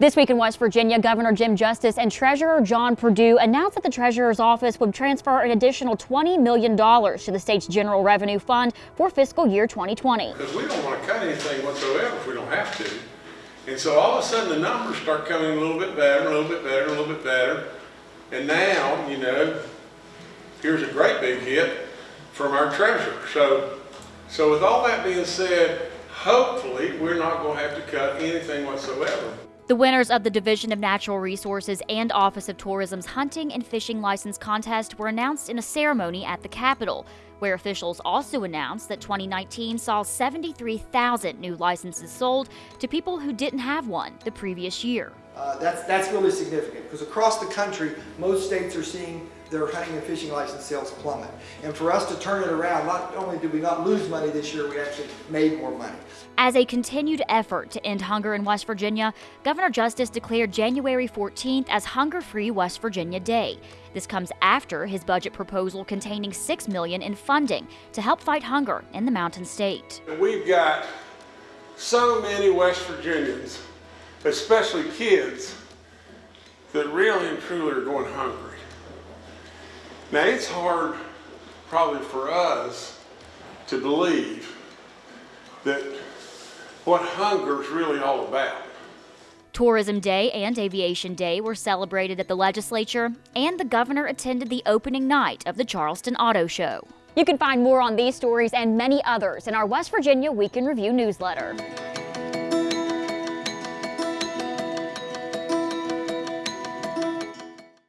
This week in West Virginia, Governor Jim Justice and Treasurer John Perdue announced that the Treasurer's office would transfer an additional $20 million to the state's General Revenue Fund for fiscal year 2020. Because we don't want to cut anything whatsoever if we don't have to. And so all of a sudden the numbers start coming a little bit better, a little bit better, a little bit better. And now, you know, here's a great big hit from our treasurer. So, so with all that being said, hopefully we're not going to have to cut anything whatsoever. The winners of the Division of Natural Resources and Office of Tourism's hunting and fishing license contest were announced in a ceremony at the Capitol, where officials also announced that 2019 saw 73,000 new licenses sold to people who didn't have one the previous year. Uh, that's, that's really significant because across the country, most states are seeing their hunting and fishing license sales plummet. And for us to turn it around, not only did we not lose money this year, we actually made more money. As a continued effort to end hunger in West Virginia, Governor Justice declared January 14th as Hunger Free West Virginia Day. This comes after his budget proposal containing 6 million in funding to help fight hunger in the Mountain State. We've got so many West Virginians, especially kids, that really and truly are going hungry. Now it's hard probably for us to believe that what hunger is really all about. Tourism Day and Aviation Day were celebrated at the legislature, and the governor attended the opening night of the Charleston Auto Show. You can find more on these stories and many others in our West Virginia Week in Review newsletter.